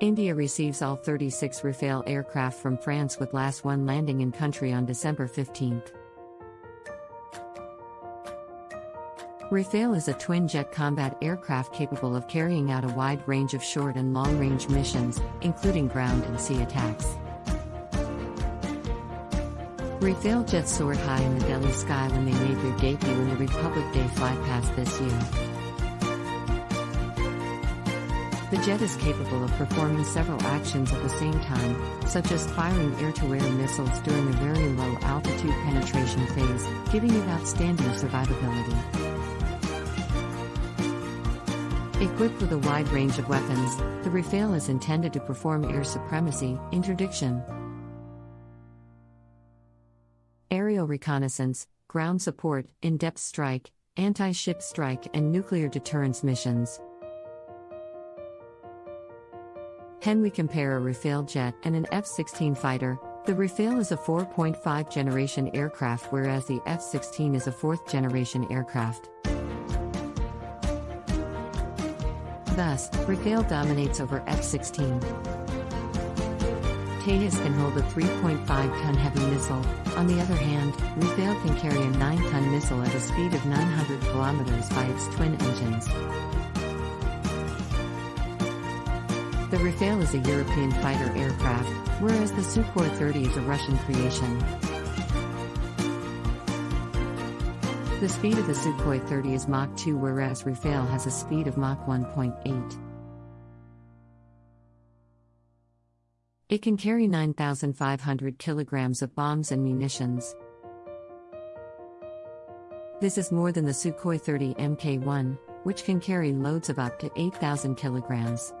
India receives all 36 Rafale aircraft from France with last one landing in country on December 15. Rafale is a twin jet combat aircraft capable of carrying out a wide range of short and long range missions, including ground and sea attacks. Rafale jets soared high in the Delhi sky when they made their debut in the Republic Day flypast this year. The jet is capable of performing several actions at the same time, such as firing air-to-air missiles during a very low altitude penetration phase, giving it outstanding survivability. Equipped with a wide range of weapons, the Rafale is intended to perform air supremacy, interdiction, aerial reconnaissance, ground support, in depth strike, anti ship strike, and nuclear deterrence missions. When we compare a Rafale jet and an F 16 fighter, the Rafale is a 4.5 generation aircraft, whereas the F 16 is a fourth generation aircraft. Thus, Rafale dominates over F 16. Tejas can hold a 3.5 ton heavy missile, on the other hand, Rafale can carry a 9 ton missile at a speed of 900 kilometers by its twin engines. The Rafale is a European fighter aircraft, whereas the Sukhoi 30 is a Russian creation. The speed of the Sukhoi 30 is Mach 2 whereas Rafale has a speed of Mach 1.8. It can carry 9,500 kilograms of bombs and munitions. This is more than the Sukhoi 30 Mk1, which can carry loads of up to 8,000 kilograms.